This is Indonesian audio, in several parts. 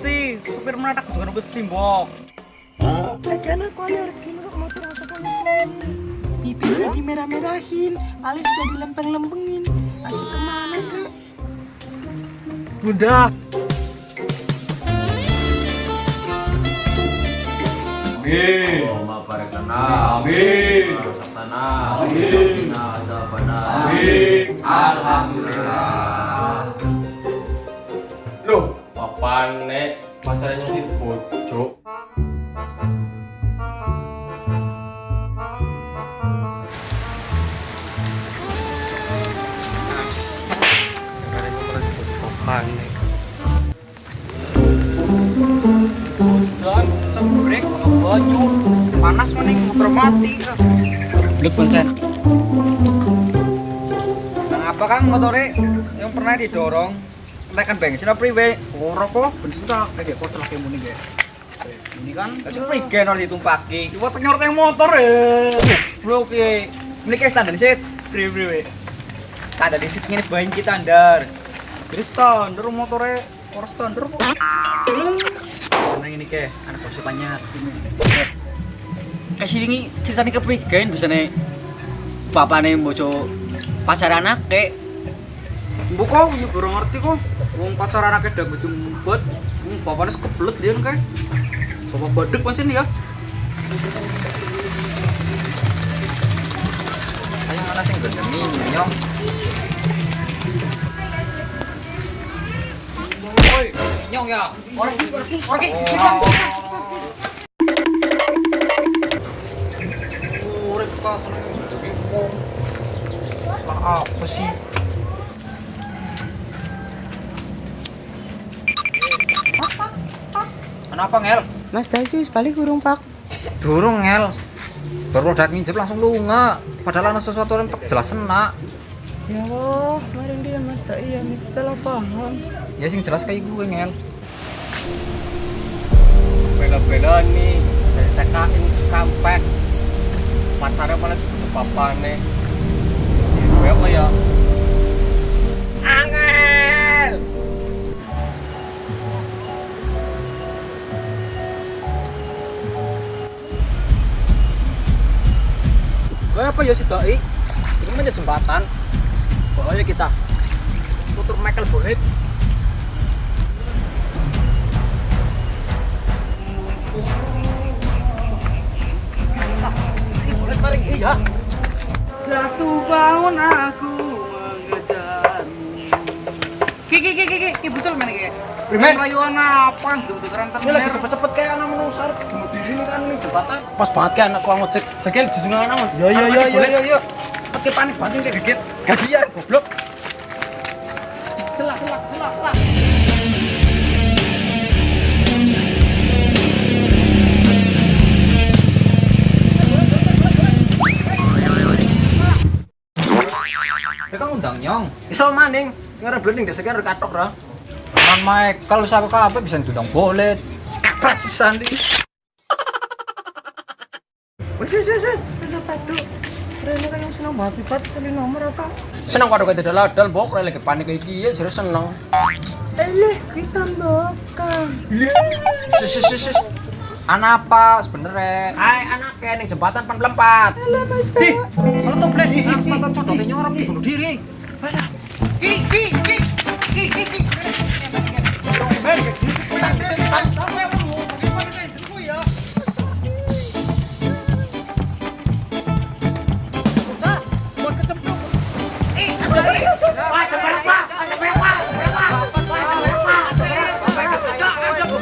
Taksi, supir menadak dengan besi mbok. Lagian aku alergi kok motor masa kayak Bibirnya dimerah-merahin, alis sudah dilempeng-lempengin. Aja ke mana kak? Bunda. Amin. Allahumma barik lana. Amin. Amin. Qina azabana. Amin. Alhamdulillah. Papane pacarnya di bojo. Dan cebrek ke banyu. Panas maning motor mati. Lut konsen. Nah, apa kan motornya yang pernah didorong? Tekan bensin apa priwe? Ora kok, bensin tak kayak kok celaka muni ge. Ini kan kasih prigen harus ditumpaki. Iwa tenyor teng motor ya. Bro ki. Ini kayak standar sih. Priwe priwe. Standar di sini bahan kita standar. Jadi standar motornya ora standar kok. Karena ini ke anak kosnya banyak. Kasih ini ceritanya ke prigen bisa nih. Bapak nih pacar anak Mbok kok ya baru ngerti kok. Wong pacar anaknya udah betul buat, wong bapaknya kebelet dia kan kayak. Bapak badek pancen ya. Ayo mana sing gendemi nyong. Oi, Nyong ya. orang ini, orang orang ini. Urip. Salah apa sih? Kenapa ngel? Mas Dasi wis balik urung pak. Durung ngel. Baru udah nginjep langsung lunga. Padahal ana sesuatu yang tak jelas enak. Ya Allah, kemarin dia Mas Dai ya mesti salah paham. Ya sing jelas kayak gue ngel. Beda-beda nih dari ke kampek. Pacarnya malah dibunuh papane. Gue apa ya? Apa ya si doi? Itu mah jembatan. Pokoknya kita tutur Michael Bohet. Iya. Jatuh bangun aku. Kiki kiki kiki kiki bucul mana kiki? Primen rayuan apa? Tuh tuh keren tenan. lagi cepet-cepet kayak anak menusar. Bunuh diri nih kan nih jembatan. Pas banget kan aku ngojek. Bagian jujungan anak. Yo yo yo yo yo yo. Pakai panik banting kayak geget. Gajian goblok. Selak selak selak selak. Kan undang nyong. Iso maning, arep blending desek arep katok ra. Man Mike, kalau siapa kabe bisa diundang boleh. Kaprat sisan iki. Wes wes wes wes, wes apa tuh? Rene kan yang seneng banget sih, Pat. Seli nomor apa? Senang karo kita daladal mbok ora lagi panik kayak gini jadi seneng. Eh leh, kita mbokang. Sis sis sis. sis. Anak apa sebenernya? Hai anak kayak ning jembatan pan pelempat. Halo Mas Dai. Kalau tuh blek, harus patah codotnya nyorok bunuh diri. Ki ki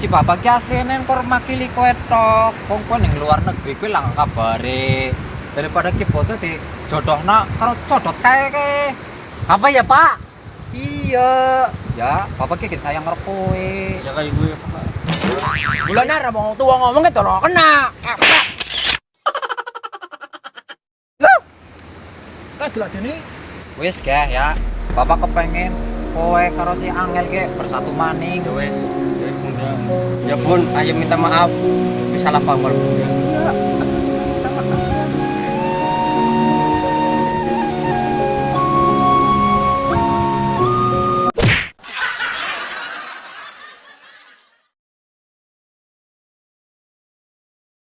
Si bapak ki asline kor makili kowe tok. Wong kowe ning luar negeri kuwi lah kabare. Daripada ki bocah di jodohna karo codot kae ke. Apa ya, Pak? Iya. Ya, papa ki sayang karo kowe. Ya kayak gue Pak. Bulan nara mau tua ngomong gitu loh kena. Lah delok dene Wis gak ya. Papa kepengen kowe karo si Angel ki bersatu maning. Ya wes. Ya. Ya bun, ayo minta maaf. Bisa salah paham bunda.